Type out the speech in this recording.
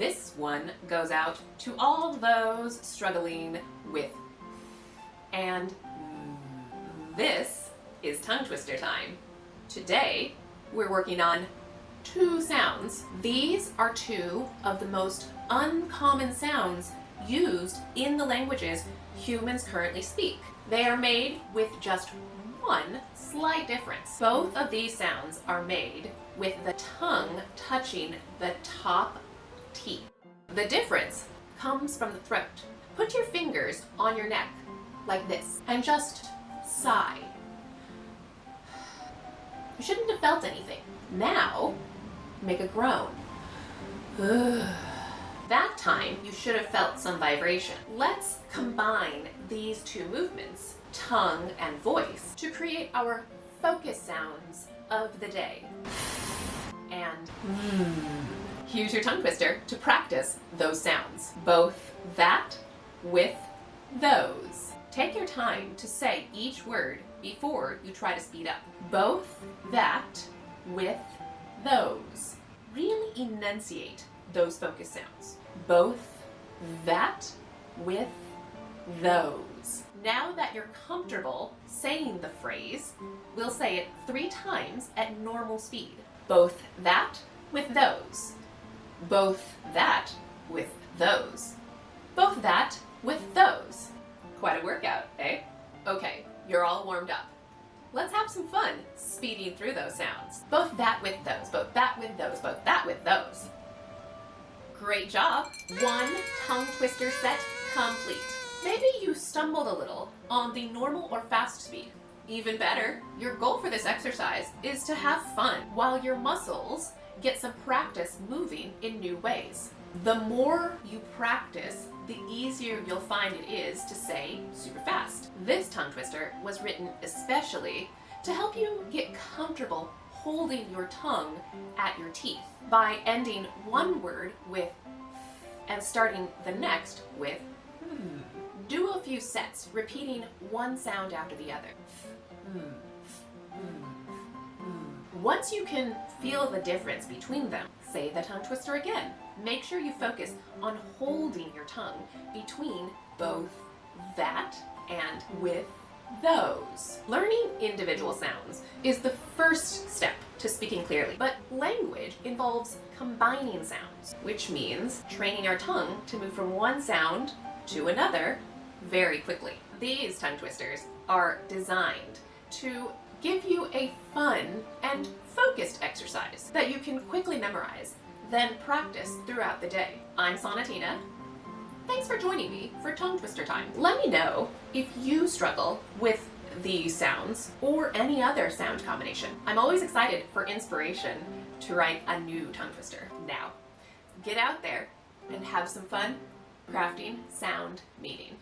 This one goes out to all those struggling with. And this is tongue twister time. Today, we're working on two sounds. These are two of the most uncommon sounds used in the languages humans currently speak. They are made with just one slight difference. Both of these sounds are made with the tongue touching the top The difference comes from the throat. Put your fingers on your neck like this and just sigh. You shouldn't have felt anything. Now, make a groan. that time, you should have felt some vibration. Let's combine these two movements, tongue and voice, to create our focus sounds of the day. And hmm. Here's your tongue twister to practice those sounds. Both that with those. Take your time to say each word before you try to speed up. Both that with those. Really enunciate those focus sounds. Both that with those. Now that you're comfortable saying the phrase, we'll say it three times at normal speed. Both that with those. Both that with those. Both that with those. Quite a workout, eh? Okay, you're all warmed up. Let's have some fun speeding through those sounds. Both that with those, both that with those, both that with those. Great job. One tongue twister set complete. Maybe you stumbled a little on the normal or fast speed. Even better, your goal for this exercise is to have fun while your muscles get some practice moving in new ways. The more you practice, the easier you'll find it is to say super fast. This tongue twister was written especially to help you get comfortable holding your tongue at your teeth by ending one word with and starting the next with hmm. Do a few sets, repeating one sound after the other. Once you can feel the difference between them, say the tongue twister again. Make sure you focus on holding your tongue between both that and with those. Learning individual sounds is the first step to speaking clearly, but language involves combining sounds, which means training our tongue to move from one sound to another very quickly. These tongue twisters are designed to give you a fun memorize, then practice throughout the day. I'm Sonatina. Thanks for joining me for Tongue Twister Time. Let me know if you struggle with these sounds or any other sound combination. I'm always excited for inspiration to write a new tongue twister. Now, get out there and have some fun crafting sound meaning.